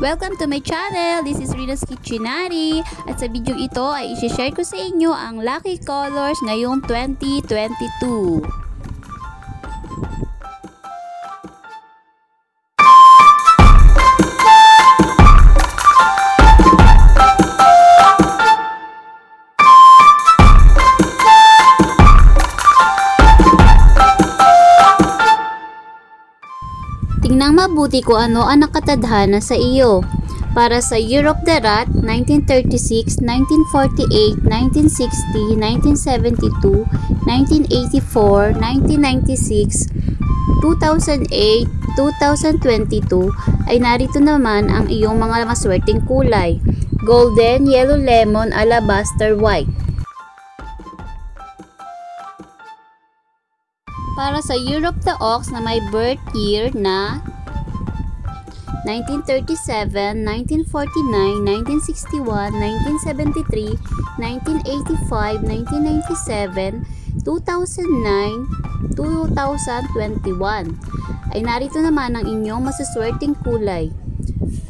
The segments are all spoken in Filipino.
Welcome to my channel! This is Rina's Kitchenary at sa video ito ay isi-share ko sa inyo ang lucky colors ngayong 2022. Tingnang mabuti ko ano ang nakatadhana sa iyo. Para sa Year of the Rat, 1936, 1948, 1960, 1972, 1984, 1996, 2008, 2022 ay narito naman ang iyong mga maswerteng kulay. Golden, yellow lemon, alabaster, white. Para sa Year of the Ox na may birth year na 1937, 1949, 1961, 1973, 1985, 1997, 2009, 2021 ay narito naman ang inyong masaswerteng kulay.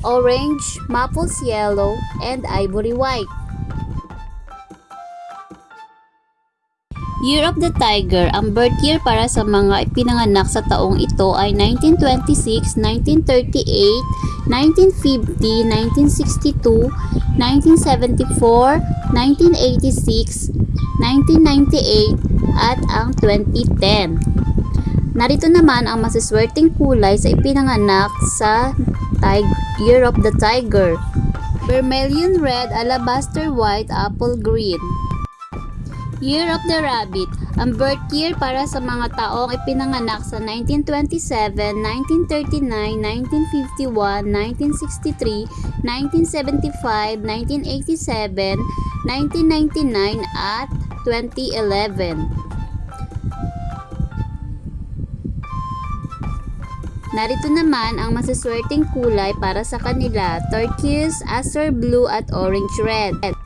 Orange, Maples yellow, and ivory white. Year of the Tiger, ang birth year para sa mga ipinanganak sa taong ito ay 1926, 1938, 1950, 1962, 1974, 1986, 1998, at ang 2010. Narito naman ang masiswerteng kulay sa ipinanganak sa Year of the Tiger. Vermilion red, alabaster white, apple green. Year of the Rabbit, ang birth year para sa mga taong ipinanganak sa 1927, 1939, 1951, 1963, 1975, 1987, 1999, at 2011. Narito naman ang masaswerteng kulay para sa kanila, turquoise, azure blue, at orange red.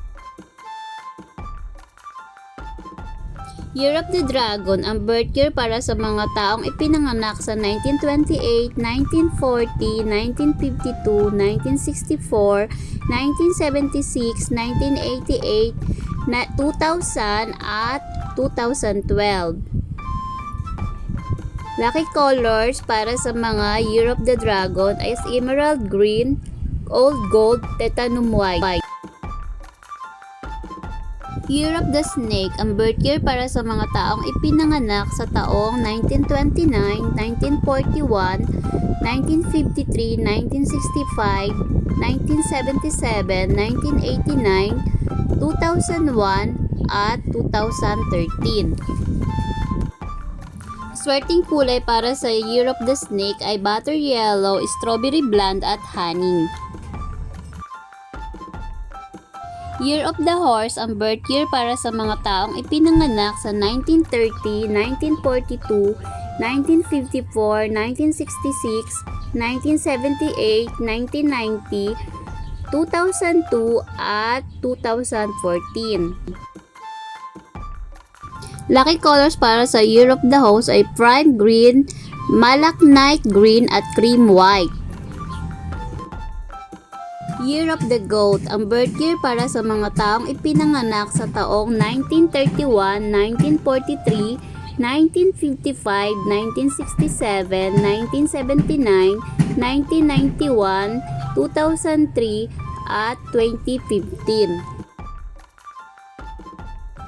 Year of the Dragon, ang birth year para sa mga taong ipinanganak sa 1928, 1940, 1952, 1964, 1976, 1988, na 2000 at 2012. Lucky colors para sa mga Year of the Dragon is Emerald Green, Old Gold, Titanium White. Year of the Snake, ang birth year para sa mga taong ipinanganak sa taong 1929, 1941, 1953, 1965, 1977, 1989, 2001, at 2013. Swerting kulay para sa Year of the Snake ay butter yellow, strawberry blonde at honey. Year of the Horse, ang birth year para sa mga taong ipinanganak sa 1930, 1942, 1954, 1966, 1978, 1990, 2002, at 2014. Lucky colors para sa Year of the Horse ay prime green, malachite green at cream white. Year of the Goat, ang birth year para sa mga taong ipinanganak sa taong 1931, 1943, 1955, 1967, 1979, 1991, 2003, at 2015.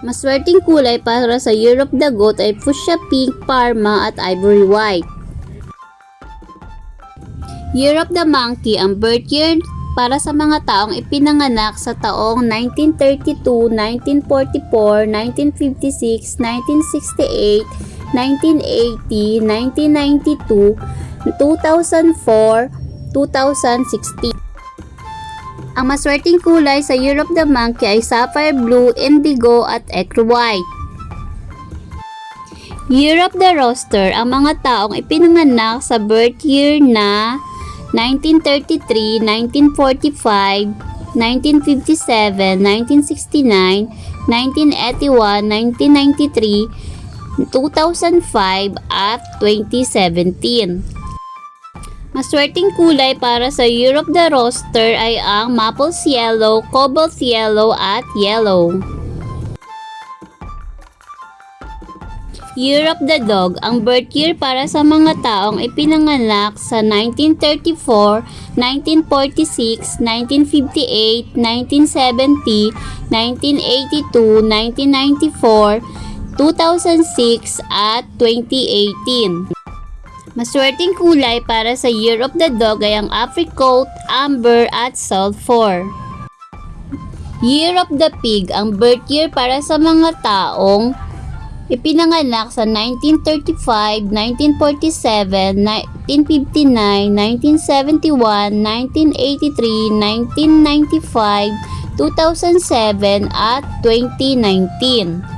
Maswerteng kulay para sa Year of the Goat ay fuchsia pink, parma at ivory white. Year of the Monkey, ang birth year para sa mga taong ipinanganak sa taong 1932, 1944, 1956, 1968, 1980, 1992, 2004, 2016. Ang maswerteng kulay sa Year of the Monkey ay sapphire blue, indigo at ecru white. Year of the Rooster, ang mga taong ipinanganak sa birth year na 1933, 1945, 1957, 1969, 1981, 1993, 2005 at 2017. Maswerteng kulay para sa of the roster ay ang Maples Yellow, Cobalt Yellow at Yellow. Year of the Dog, ang birth year para sa mga taong ipinanganak sa 1934, 1946, 1958, 1970, 1982, 1994, 2006 at 2018. Maswerteng kulay para sa Year of the Dog ay ang apricot, amber at sulfur. Year of the Pig, ang birth year para sa mga taong ipinanganak sa 1935, 1947, 1959, 1971, 1983, 1995, 2007 at 2019.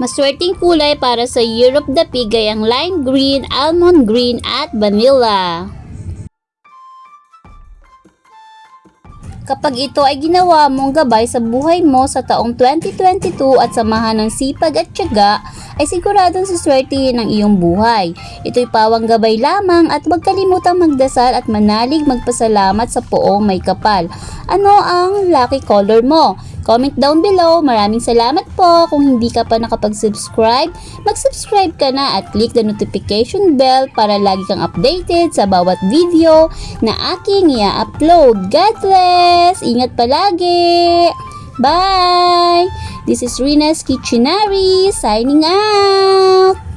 Maswerteng kulay para sa of the Pig ang lime green, almond green at vanilla. Kapag ito ay ginawa mong gabay sa buhay mo sa taong 2022 at samahan ng sipag at tiyaga, ay siguradong suswertihin ang iyong buhay. Ito'y pawang gabay lamang at huwag kalimutang magdasal at manalig magpasalamat sa poong may kapal. Ano ang lucky color mo? Comment down below. Maraming salamat po. Kung hindi ka pa nakapag-subscribe, mag-subscribe ka na at click the notification bell para lagi kang updated sa bawat video na aking i-upload. God bless! Ingat palagi! Bye! This is Rina's Kitchenary signing out!